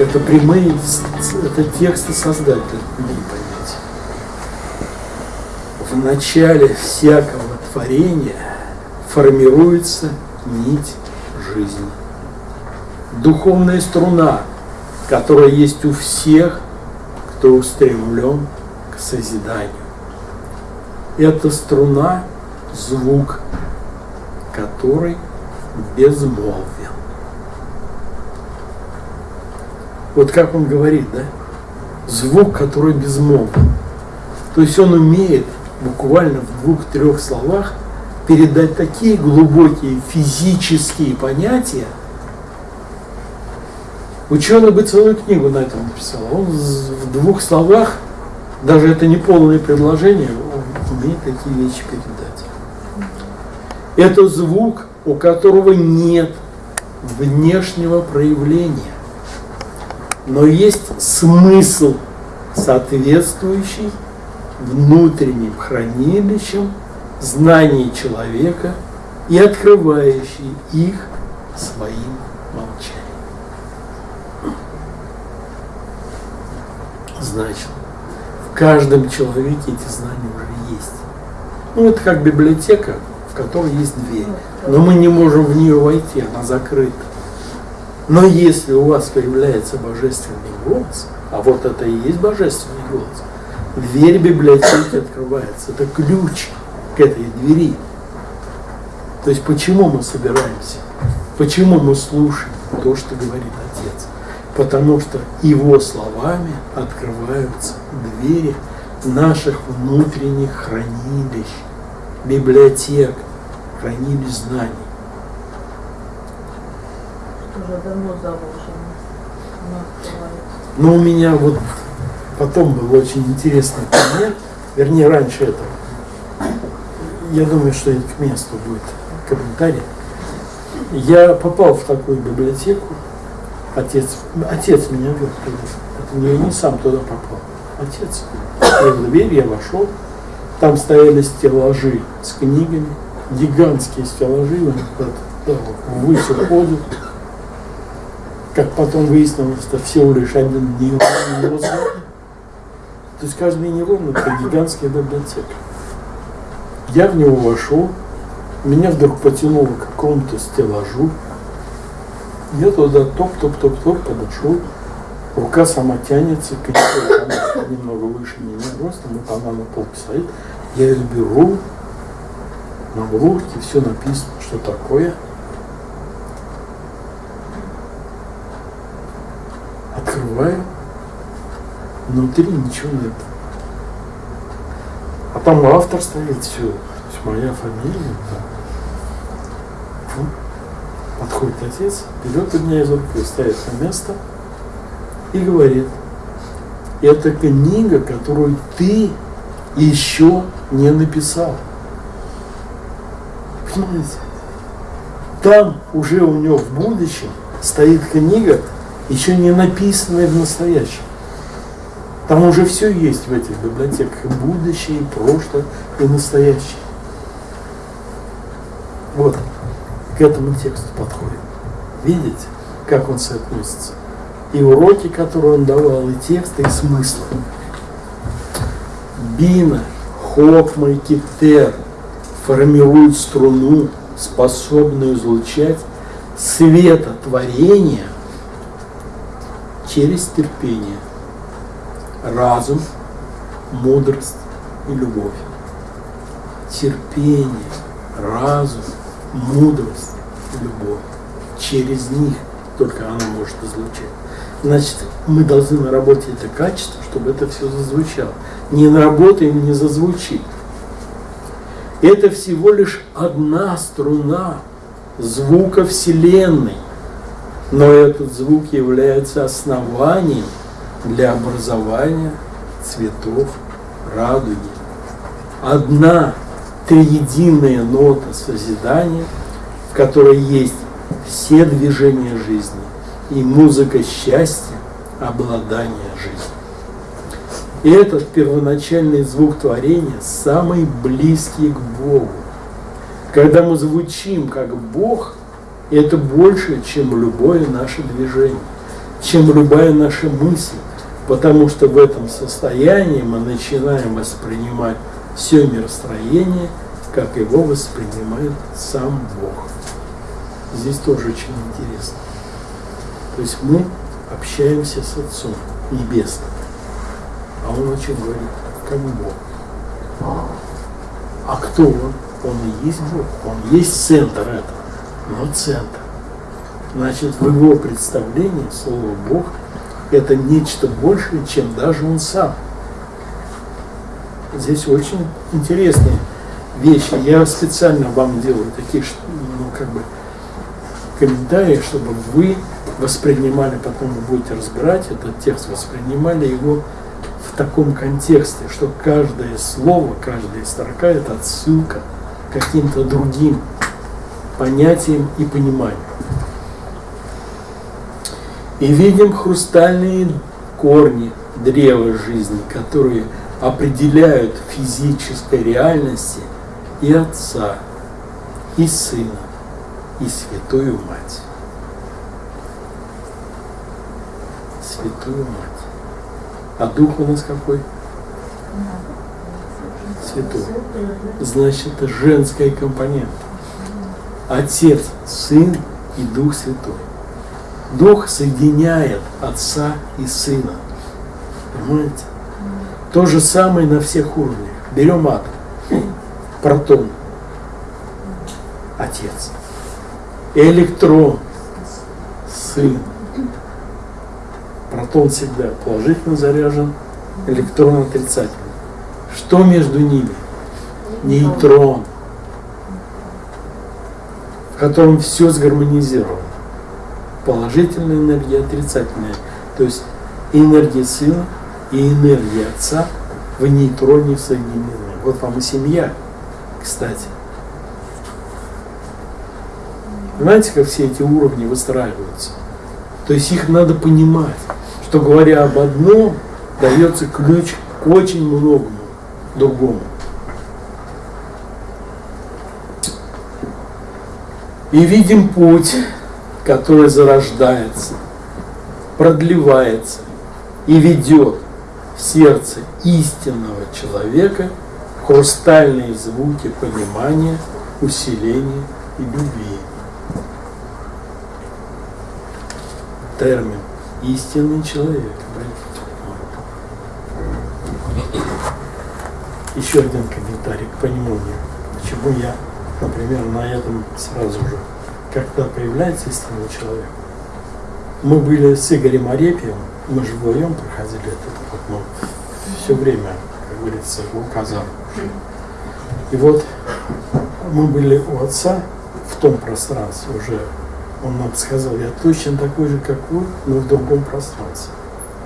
Это прямые, это тексты Создателя, не. В начале всякого творения формируется нить жизни. Духовная струна, которая есть у всех, кто устремлен к созиданию. Это струна, звук, который безмолвен. Вот как он говорит, да? Звук, который безмолвен. То есть он умеет буквально в двух-трех словах передать такие глубокие физические понятия. Ученый бы целую книгу на этом написал. Он в двух словах, даже это не полное предложение, он умеет такие вещи передать. Это звук, у которого нет внешнего проявления, но есть смысл, соответствующий внутренним хранилищам знаний человека и открывающий их своим молчанием. Значит, в каждом человеке эти знания уже есть. Ну, это как библиотека, в которой есть дверь. Но мы не можем в нее войти, она закрыта. Но если у вас появляется божественный голос, а вот это и есть божественный голос, дверь библиотеки открывается. Это ключ к этой двери. То есть почему мы собираемся? Почему мы слушаем то, что говорит Отец? Потому что его словами открываются двери наших внутренних хранилищ, библиотек, хранилищ знаний. Уже давно заложено. Но у меня вот потом был очень интересный пример, вернее раньше этого я думаю, что это к месту будет комментарий. Я попал в такую библиотеку, отец, отец меня вел туда. Это я не сам туда попал. Отец открыл дверь, я вошел. Там стояли стеллажи с книгами, гигантские стеллажи, да, ввысь уходят. Как потом выяснилось, это всего лишь один нейронный мозг. То есть каждый нейрон это гигантская библиотека. Я в него вошел, меня вдруг потянуло к какому-то стеллажу. Я туда топ-топ-топ-топ подошел. Рука сама тянется, книжка немного выше меня ростом, вот она на пол стоит. Я ее беру, на обложке все написано, что такое. Открываю, внутри ничего нет. А там автор стоит, все, есть моя фамилия. Да. Подходит отец, берет у меня из руки, ставит на место и говорит, это книга, которую ты еще не написал. Понимаете? Там уже у него в будущем стоит книга, еще не написанная в настоящем. Там уже все есть в этих библиотеках, и будущее, и прошлое, и настоящее. Вот, к этому тексту подходит. Видите, как он соотносится? И уроки, которые он давал, и тексты, и смыслы. Бина, Хокма и Китер формируют струну, способную излучать светотворение через терпение – разум, мудрость и любовь. Терпение, разум, мудрость любовь. Через них только она может излучать. Значит, мы должны наработать это качество, чтобы это все зазвучало. Не наработаем, не зазвучит. Это всего лишь одна струна звука Вселенной. Но этот звук является основанием для образования цветов радуги. Одна триединая нота созидания, в которой есть все движения жизни и музыка счастья, обладания жизнью. И этот первоначальный звук творения самый близкий к Богу. Когда мы звучим как Бог, это больше, чем любое наше движение. чем любая наша мысль, потому что в этом состоянии мы начинаем воспринимать все миростроение, как его воспринимает сам Бог. Здесь тоже очень интересно. То есть мы общаемся с Отцом Небесным, а Он очень говорит, как Бог. А кто Он? Он и есть Бог, Он есть центр этого, но центр. Значит, в его представлении слово Бог – это нечто большее, чем даже он сам. Здесь очень интересные вещи. Я специально вам делаю такие, ну, как бы, комментарии, чтобы вы воспринимали, потом вы будете разбирать этот текст, воспринимали его в таком контексте, что каждое слово, каждая строка – это отсылка каким-то другим понятиям и пониманиям. И видим хрустальные корни древа жизни, которые определяют физической реальности и Отца, и Сына, и Святую Мать. Святую Мать. А Дух у нас какой? Святой. Значит, это женская компонента. Отец, Сын и Дух Святой. Дух соединяет Отца и Сына. Понимаете? То же самое на всех уровнях. Берем атом, протон, Отец, электрон, Сын. Протон всегда положительно заряжен, электрон отрицательный. Что между ними? Нейтрон, котором все сгармонизировано положительная энергия, отрицательная. То есть энергия сына и энергия отца в нейтроне соединены. Вот вам и семья, кстати. Понимаете, как все эти уровни выстраиваются? То есть их надо понимать, что говоря об одном, дается ключ к очень многому другому. И видим путь который зарождается, продлевается и ведет в сердце истинного человека хрустальные звуки понимания, усиления и любви. Термин «истинный человек». Еще один комментарий к пониманию, почему я, например, на этом сразу же когда появляется истинный человек. Мы были с Игорем Арепьевым, мы же вдвоем проходили этот опыт, но все время, как говорится, указал. И вот мы были у отца в том пространстве уже, он нам сказал, я точно такой же, как вы, но в другом пространстве.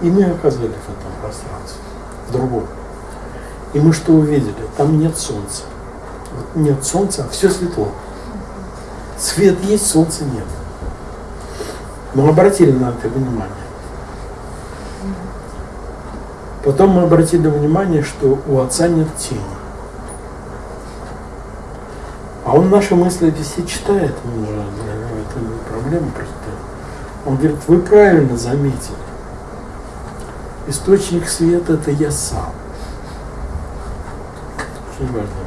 И мы оказались в этом пространстве, в другом. И мы что увидели? Там нет солнца. Нет солнца, все светло. Свет есть, солнца нет. Мы обратили на это внимание. Потом мы обратили внимание, что у отца нет тени. А он наши мысли все читает, это не проблема просто. Он говорит, вы правильно заметили. Источник света это я сам. Очень важно.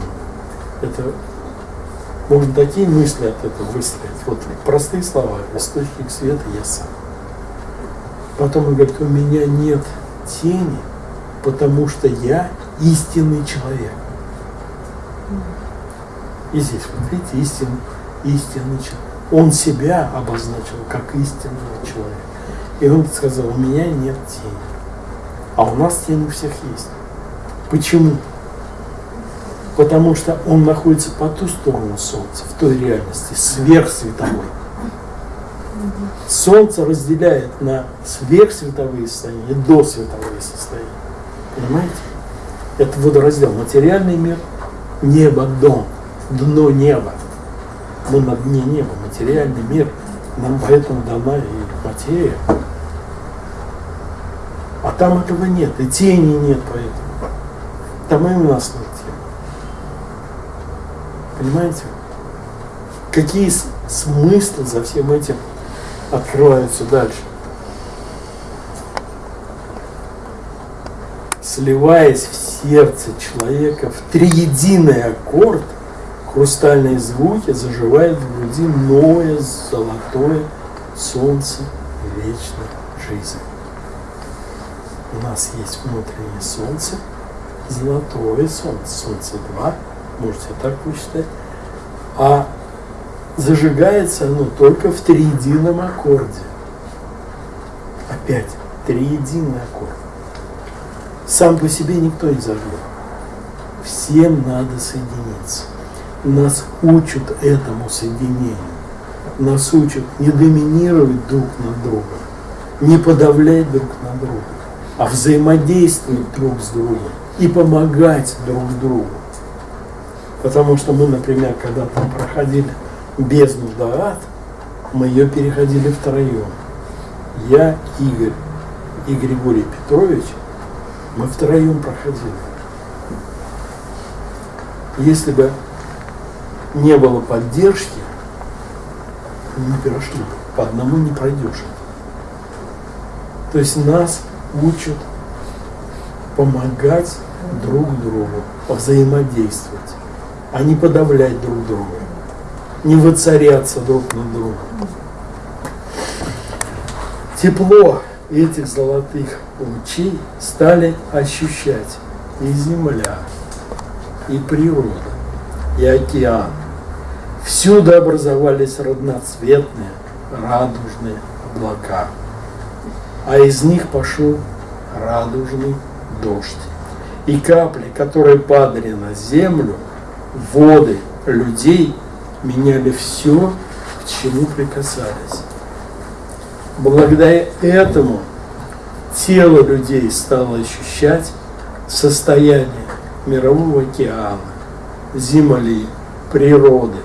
Это можно такие мысли от этого выстроить. Вот простые слова. Источник света я сам. Потом он говорит, у меня нет тени, потому что я истинный человек. И здесь, вот видите, истинный, человек. Он себя обозначил как истинного человека. И он сказал, у меня нет тени. А у нас тень у всех есть. Почему? Потому что он находится по ту сторону Солнца, в той реальности, сверхсветовой. Солнце разделяет на сверхсветовые состояния и досветовые состояния. Понимаете? Это водораздел. Материальный мир, небо, дом, дно неба. Мы на дне неба, материальный мир. Нам поэтому дана и материя. А там этого нет, и тени нет поэтому. Там и у нас нет. Понимаете? Какие смыслы за всем этим открываются дальше? Сливаясь в сердце человека в триединый аккорд, хрустальные звуки заживают в груди новое золотое солнце вечной жизни. У нас есть внутреннее солнце, золотое солнце, солнце два можете так посчитать, а зажигается оно только в триедином аккорде. Опять, триединый аккорд. Сам по себе никто не зажжет. Всем надо соединиться. Нас учат этому соединению. Нас учат не доминировать друг над другом, не подавлять друг на друга, а взаимодействовать друг с другом и помогать друг другу. Потому что мы, например, когда там проходили бездну Даат, мы ее переходили втроем. Я, Игорь и Григорий Петрович, мы втроем проходили. Если бы не было поддержки, не прошли. По одному не пройдешь. То есть нас учат помогать друг другу, взаимодействовать, а не подавлять друг друга, не воцаряться друг над другом. Тепло этих золотых лучей стали ощущать и земля, и природа, и океан. Всюду образовались разноцветные, радужные облака, а из них пошел радужный дождь. И капли, которые падали на землю, воды людей меняли все, к чему прикасались. Благодаря этому тело людей стало ощущать состояние мирового океана, земли, природы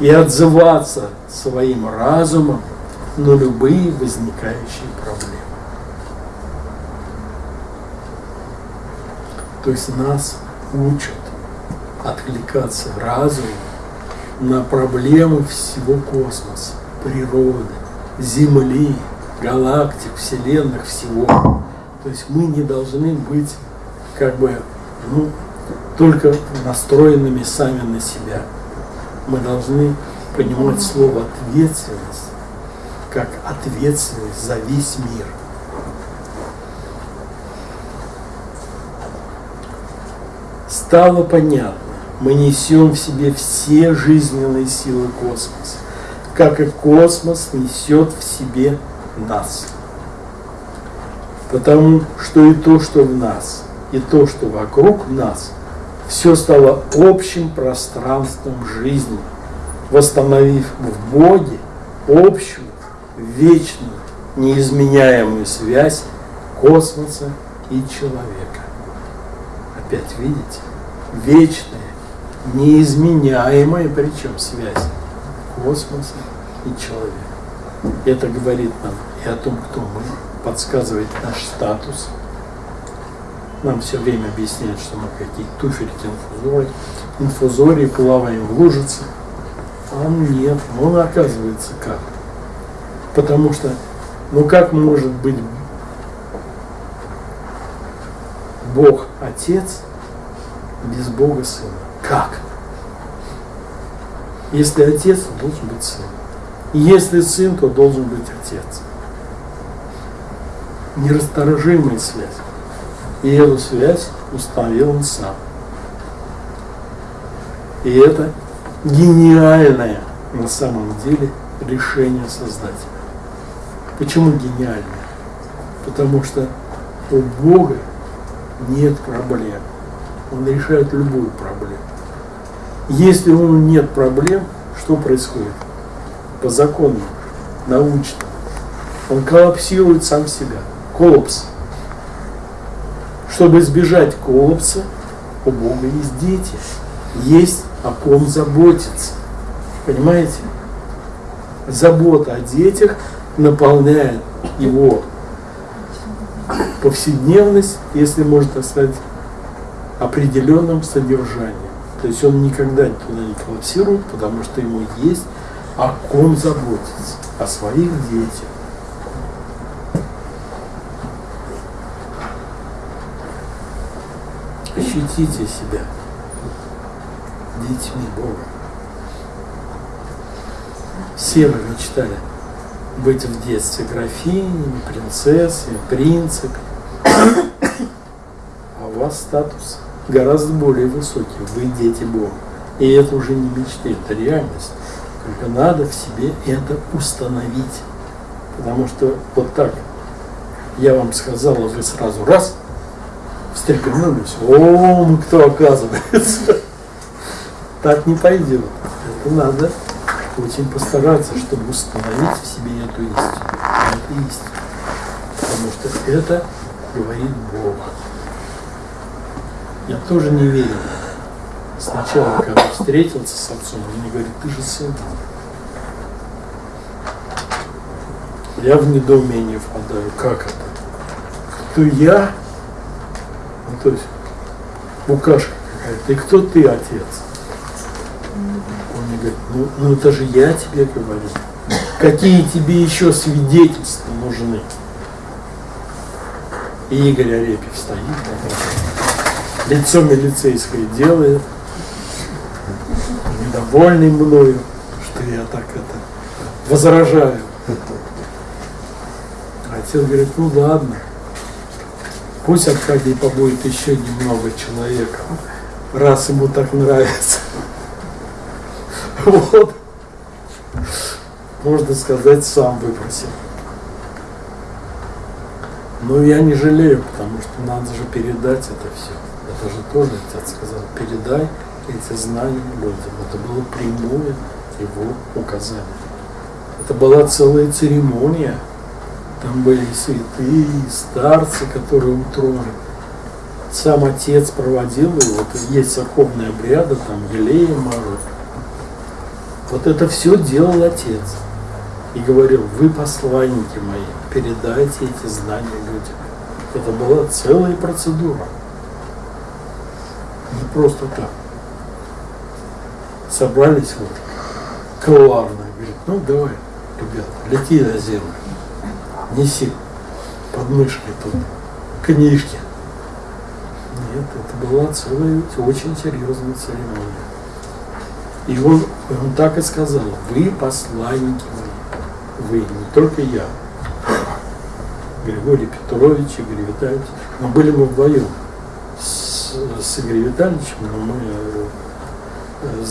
и отзываться своим разумом на любые возникающие проблемы. То есть нас учат откликаться разумом на проблемы всего космоса, природы, Земли, галактик, вселенных, всего. То есть мы не должны быть как бы ну, только настроенными сами на себя. Мы должны понимать слово ответственность как ответственность за весь мир. Стало понятно, мы несем в себе все жизненные силы космоса как и космос несет в себе нас. Потому что и то, что в нас, и то, что вокруг нас, все стало общим пространством жизни, восстановив в Боге общую, вечную, неизменяемую связь космоса и человека. Опять видите? Вечная, неизменяемая причем связь космоса и человека. Это говорит нам и о том, кто мы, подсказывает наш статус. Нам все время объясняют, что мы какие-то туфельки инфузории, инфузории, плаваем в лужице. А нет, он оказывается как. Потому что, ну как может быть Бог Отец без Бога Сына? Если отец, то должен быть сын. Если сын, то должен быть отец. Нерасторжимая связь. И эту связь установил он сам. И это гениальное на самом деле решение Создателя. Почему гениальное? Потому что у Бога нет проблем. Он решает любую проблему. Если у него нет проблем, что происходит? По закону, научно. Он коллапсирует сам себя. Коллапс. Чтобы избежать коллапса, у Бога есть дети. Есть о ком заботиться. Понимаете? Забота о детях наполняет его повседневность, если можно сказать, определенным содержанием. То есть он никогда туда не коллапсирует, потому что ему есть о ком заботиться, о своих детях. ощутите себя детьми Бога. Все вы мечтали быть в детстве графинями, принцессами, принцами. А у вас статус гораздо более высокий. Вы дети Бога. И это уже не мечты, это реальность. Только надо в себе это установить. Потому что вот так я вам сказал, а вы сразу раз встрепенулись. О, мы кто оказывается. Так не пойдет. Это надо очень постараться, чтобы установить в себе эту истину. Это истина. Потому что это говорит Бог. Я тоже не верил. Сначала, когда встретился с отцом, он мне говорит, ты же сын. Я в недоумение впадаю. Как это? Кто я? Ну, то есть, букашка какая-то. И кто ты, отец? Он мне говорит, ну, ну это же я тебе говорю. Какие тебе еще свидетельства нужны? И Игорь Арепьев стоит, лицо милицейское делает, недовольный мною, что я так это возражаю. Отец говорит, ну ладно, пусть Аркадий побудет еще немного человека, раз ему так нравится. Вот. Можно сказать, сам выбросил. Но я не жалею, потому что надо же передать это все. Это же тоже отец сказал, передай эти знания людям. Это было прямое его указание. Это была целая церемония. Там были святые, старцы, которые у трона. Сам отец проводил его. Вот есть церковные обряды, там елея мажут. Вот это все делал отец. И говорил, вы посланники мои, передайте эти знания людям. Это была целая процедура. Просто так. Собрались вот коварно. Говорит, ну давай, ребята, лети на землю. Неси под мышкой тут книжки. Нет, это была целая очень серьезная церемония. И он, он так и сказал, вы посланники мои, вы, не только я. Григорий Петрович, Игорь Витальевич. Но были мы вдвоем с, Игорем Витальевичем, мы э,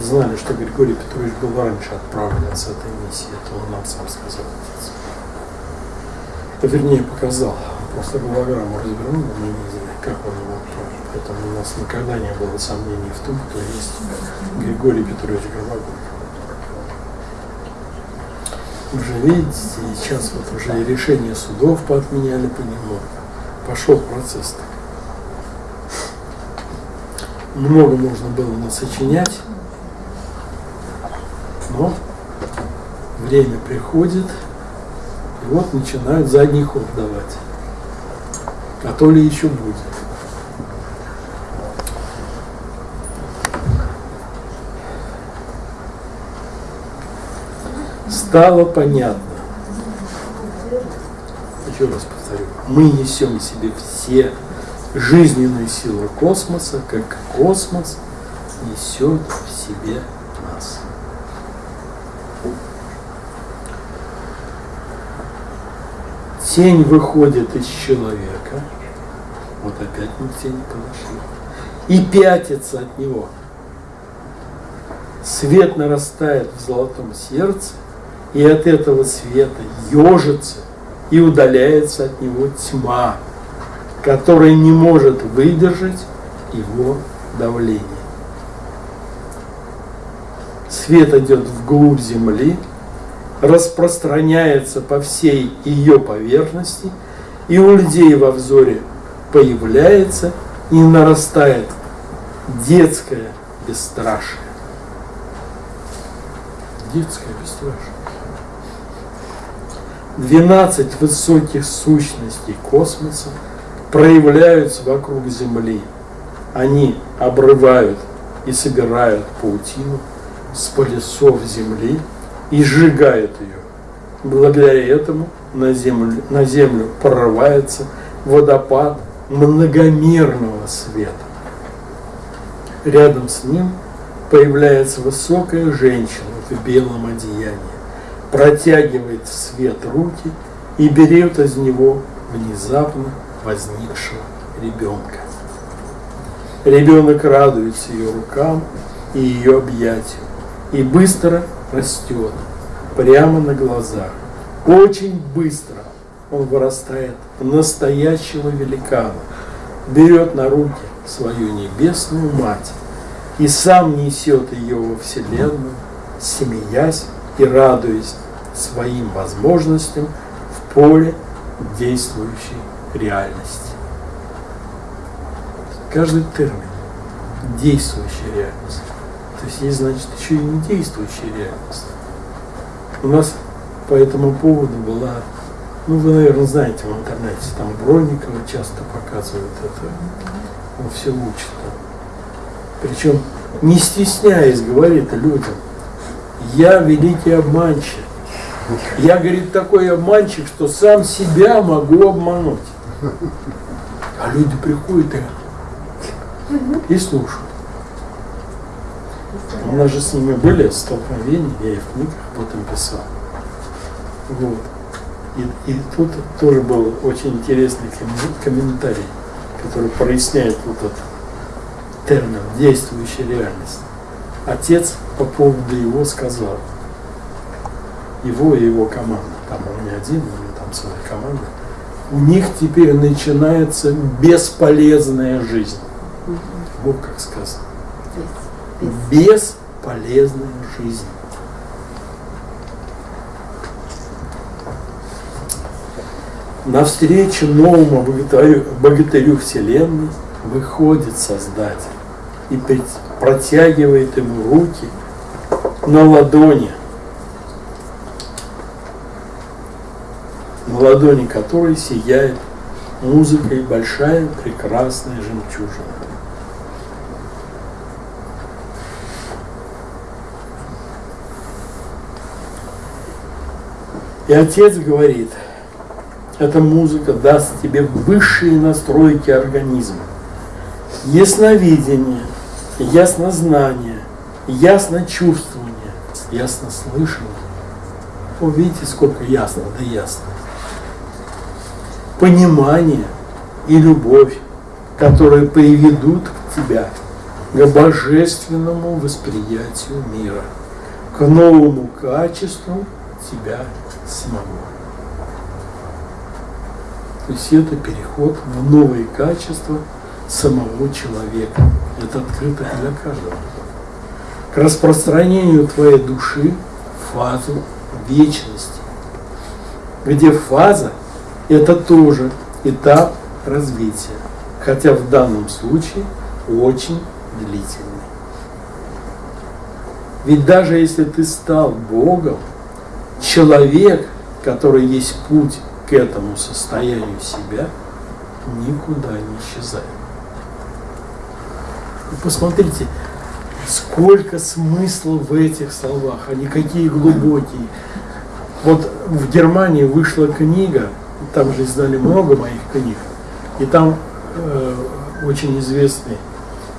знали, что Григорий Петрович был раньше отправлен с этой миссии. Это он нам сам сказал. Вернее, показал. Просто голограмму развернул, мы не знали, как он его отправил. Поэтому у нас никогда не было сомнений в том, кто есть Григорий Петрович Горбаков. Уже видите, сейчас вот уже и решение судов поотменяли по нему. Пошел процесс так. Много можно было насочинять, но время приходит, и вот начинают задний ход давать. А то ли еще будет. Стало понятно. Еще раз повторю. Мы несем себе все жизненные силы космоса, как космос несет в себе нас. Тень выходит из человека, вот опять мы к тени подошли, и пятится от него. Свет нарастает в золотом сердце, и от этого света ежится и удаляется от него тьма, которая не может выдержать его давление. Свет идет вглубь земли, распространяется по всей ее поверхности, и у людей во взоре появляется и нарастает детское бесстрашие. Детское бесстрашие. 12 высоких сущностей космоса проявляются вокруг Земли. Они обрывают и собирают паутину с полюсов Земли и сжигают ее. Благодаря этому на землю, на землю прорывается водопад многомерного света. Рядом с ним появляется высокая женщина в белом одеянии, протягивает в свет руки и берет из него внезапно возникшего ребенка. Ребенок радуется ее рукам и ее объятию и быстро растет прямо на глазах. Очень быстро он вырастает в настоящего великана, берет на руки свою небесную мать и сам несет ее во Вселенную, смеясь и радуясь своим возможностям в поле действующей реальности. Каждый термин – действующая реальность. То есть есть, значит, еще и не действующая реальность. У нас по этому поводу была, ну вы, наверное, знаете в интернете, там Бронникова часто показывают это, он все учит. Причем не стесняясь говорит людям, я великий обманщик. Я, говорит, такой обманщик, что сам себя могу обмануть. А люди приходят и, и слушают. У нас же с ними были столкновения, я и в книгах об этом писал. Вот. И, и тут тоже был очень интересный комментарий, который проясняет вот этот термин «действующая реальность». Отец по поводу его сказал, его и его команда, там он не один, у него там своя команда, у них теперь начинается бесполезная жизнь. Вот как сказано. Бесполезная жизнь. Навстречу новому богатырю, богатырю Вселенной выходит Создатель и протягивает ему руки на ладони, на ладони которой сияет музыкой большая прекрасная жемчужина. И отец говорит, эта музыка даст тебе высшие настройки организма, ясновидение, яснознание, ясночувствование, яснослышание. О, видите, сколько ясно, да ясно. Понимание и любовь, которые приведут тебя к божественному восприятию мира, к новому качеству тебя самого. То есть это переход в новые качества самого человека. Это открыто для каждого. К распространению твоей души в фазу вечности, где фаза – это тоже этап развития, хотя в данном случае очень длительный. Ведь даже если ты стал Богом, человек, который есть путь к этому состоянию себя, никуда не исчезает. Вы посмотрите, сколько смысла в этих словах, они какие глубокие. Вот в Германии вышла книга, там же издали много моих книг, и там э, очень известный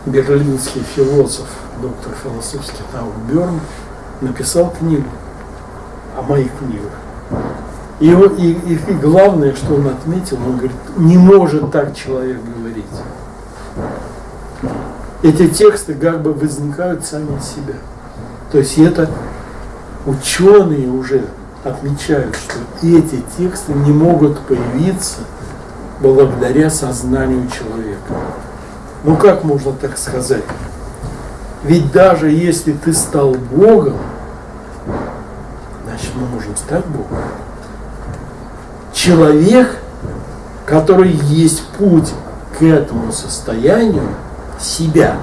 берлинский философ, доктор философских наук Берн, написал книгу о моих книгах. И, и, и главное, что он отметил, он говорит, не может так человек говорить. Эти тексты как бы возникают сами из себя. То есть это ученые уже отмечают, что эти тексты не могут появиться благодаря сознанию человека. Ну как можно так сказать? Ведь даже если ты стал Богом, значит мы можем стать Богом. Человек, который есть путь к этому состоянию себя.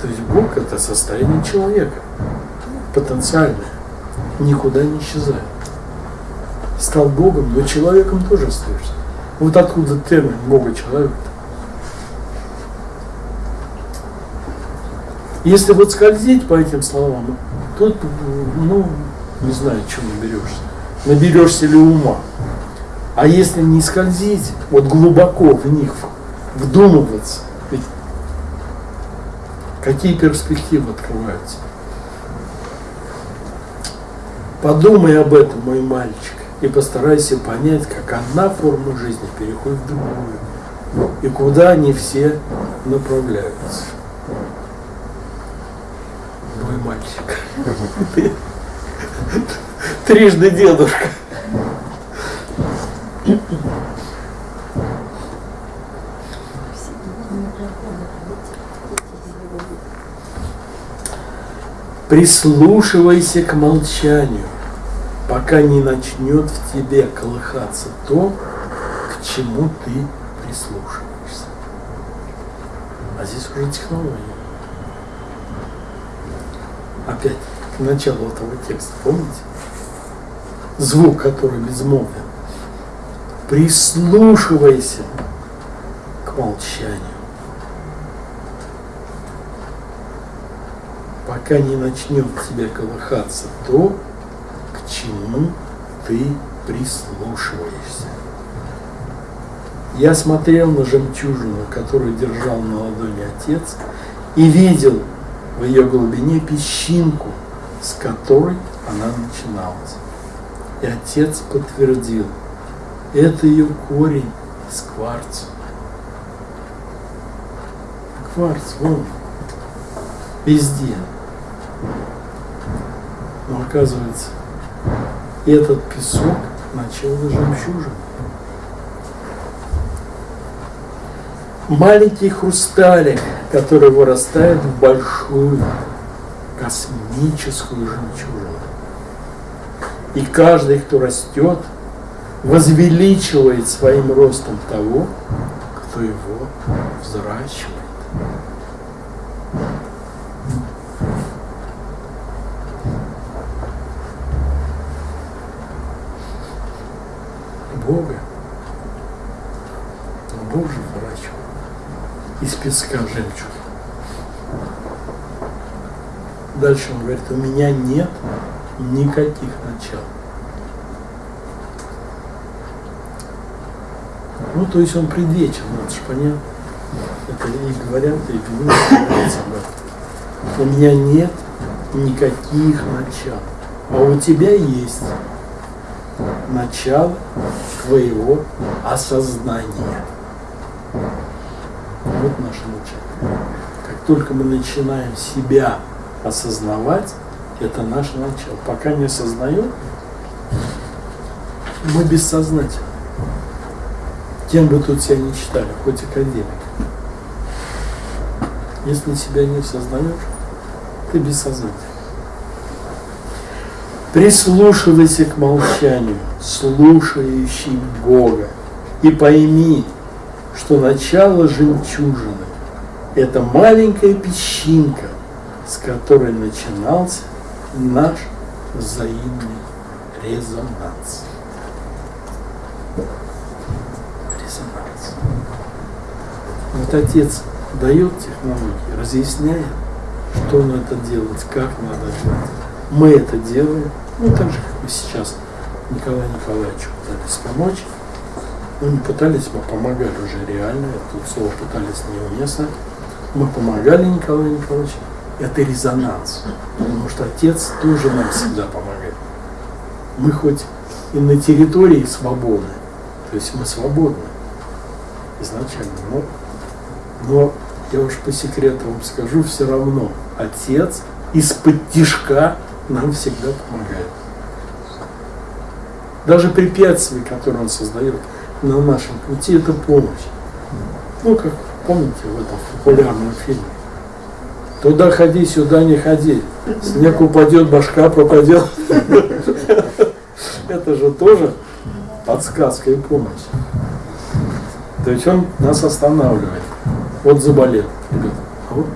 То есть Бог это состояние человека, потенциальное, никуда не исчезает. Стал Богом, но человеком тоже остаешься. Вот откуда термин Бога человека. Если вот скользить по этим словам, Тут, ну, не знаю, чем наберешься. Наберешься ли ума. А если не скользить, вот глубоко в них вдумываться, ведь какие перспективы открываются? Подумай об этом, мой мальчик, и постарайся понять, как одна форма жизни переходит в другую, и куда они все направляются. Мой мальчик. Трижды дедушка. Прислушивайся к молчанию, пока не начнет в тебе колыхаться то, к чему ты прислушиваешься. А здесь уже технология. Опять к началу этого текста, помните? Звук, который безмолвен. Прислушивайся к молчанию. Пока не начнет в тебе колыхаться то, к чему ты прислушиваешься. Я смотрел на жемчужину, которую держал на ладони отец, и видел в ее глубине песчинку, с которой она начиналась. И отец подтвердил, это ее корень из кварца. Кварц, вон, везде. Но оказывается, этот песок начал жемчужин. Маленький хрусталик, который вырастает в большую космическую жемчужину. И каждый, кто растет, возвеличивает своим ростом того, кто его взращивает. Бога. Но Бог же выращивал из песка жемчуг. Дальше он говорит, у меня нет никаких начал. Ну, то есть он предвечен, это же понятно. Это и говорят, и говорится об этом. У меня нет никаких начал. А у тебя есть начало твоего осознания. Наше начало. Как только мы начинаем себя осознавать, это наше начало. Пока не осознаем, мы бессознательны. Кем бы тут себя не читали, хоть академик. Если себя не осознаешь, ты бессознательный. Прислушивайся к молчанию, слушающий Бога, и пойми, что начало жемчужины – это маленькая песчинка, с которой начинался наш взаимный резонанс. Резонанс. Вот Отец дает технологии, разъясняет, что надо делать, как надо делать. Мы это делаем, ну так же, как мы сейчас Николаю Николаевичу пытались помочь. Ну не пытались, мы помогали уже реально, тут слово пытались неуместно. Мы помогали Николаю Николаевичу. Это резонанс, потому что отец тоже нам всегда помогает. Мы хоть и на территории свободны, то есть мы свободны изначально, но, но я уж по секрету вам скажу, все равно отец из-под тишка нам всегда помогает. Даже препятствия, которые он создает на нашем пути, это помощь. Ну, как помните в этом популярном фильме. Туда ходи, сюда не ходи. Снег упадет, башка пропадет. Это же тоже подсказка и помощь. То есть он нас останавливает. Вот заболел. Ребята, вот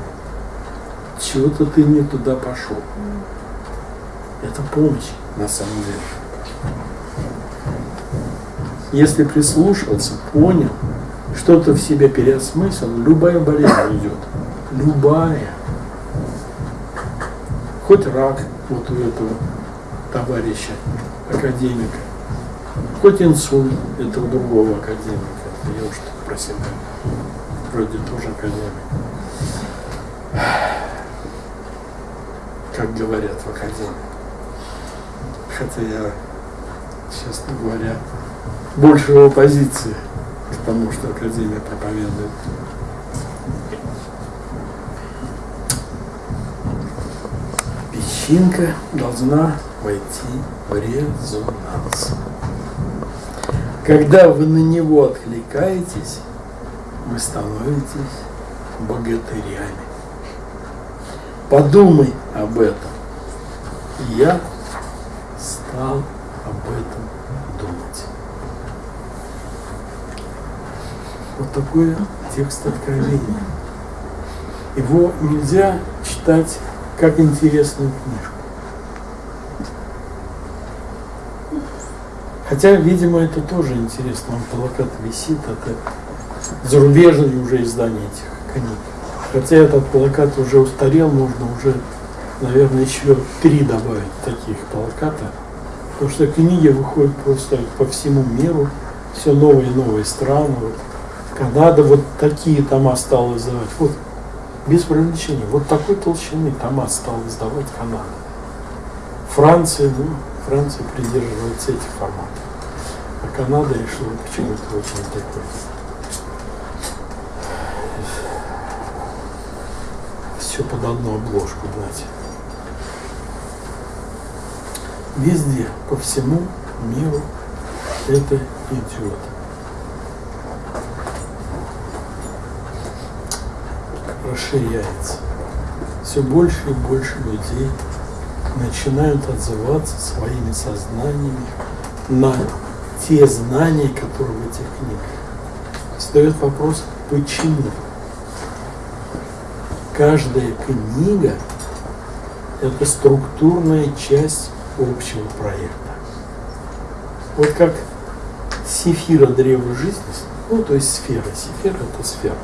чего-то ты не туда пошел. Это помощь на самом деле. Если прислушался, понял, что-то в себе переосмыслил, любая болезнь уйдет. Любая. Хоть рак вот у этого товарища, академика, хоть инсульт этого другого академика, я уж тут про себя, вроде тоже академик. Как говорят в академии. Хотя я, честно говоря, больше оппозиции к тому, что Академия проповедует. Песчинка должна войти в резонанс. Когда вы на него откликаетесь, вы становитесь богатырями. Подумай об этом. Я стал об этом думать. Вот такой текст откровения. Его нельзя читать как интересную книжку. Хотя, видимо, это тоже интересно. Он плакат висит, это зарубежные уже издания этих книг. Хотя этот плакат уже устарел, можно уже, наверное, еще три добавить таких плакатов. Потому что книги выходят просто по всему миру, все новые и новые страны. Вот Канада вот такие тома стала издавать. Вот, без привлечения, вот такой толщины тома стала издавать Канада. Франция, ну, Франция придерживается этих форматов. А Канада решила почему-то очень такой. Все под одну обложку дать. Везде, по всему миру это идет. Расширяется. Все больше и больше людей начинают отзываться своими сознаниями на те знания, которые в этих книгах. Встает вопрос, почему? Каждая книга – это структурная часть общего проекта. Вот как сефира древа жизни, ну то есть сфера, сефира – это сфера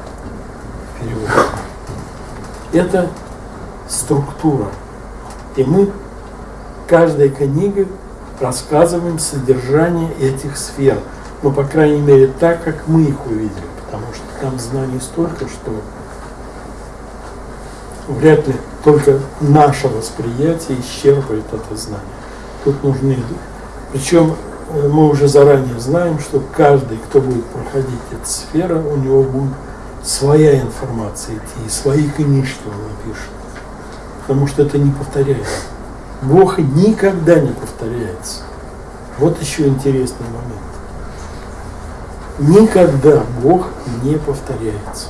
в переводе. Это структура. И мы, каждая книга рассказываем содержание этих сфер. Ну, по крайней мере, так, как мы их увидели. Потому что там знаний столько, что вряд ли только наше восприятие исчерпывает это знание. Тут нужны... Причем мы уже заранее знаем, что каждый, кто будет проходить эту сферу, у него будет своя информация идти, и свои книжки он напишет. Потому что это не повторяется. Бог никогда не повторяется. Вот еще интересный момент. Никогда Бог не повторяется.